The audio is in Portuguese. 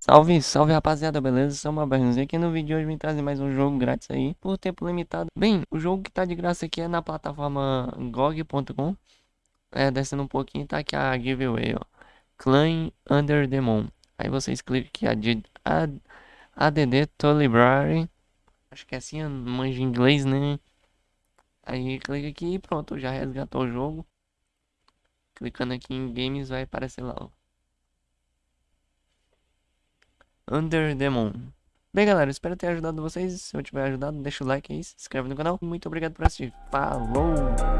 Salve, salve rapaziada, beleza? Sou uma Bernuzinho aqui no vídeo de hoje vim trazer mais um jogo grátis aí por tempo limitado. Bem, o jogo que tá de graça aqui é na plataforma GOG.com. É, descendo um pouquinho tá aqui a giveaway, ó. Clan Under the Moon. Aí vocês clicam aqui a ADD to Library. Acho que é assim, manja inglês, né? Aí clica aqui e pronto, já resgatou o jogo. Clicando aqui em games vai aparecer lá, ó. Under. Bem, galera, espero ter ajudado vocês. Se eu tiver ajudado, deixa o like aí, se inscreve no canal. Muito obrigado por assistir. Falou!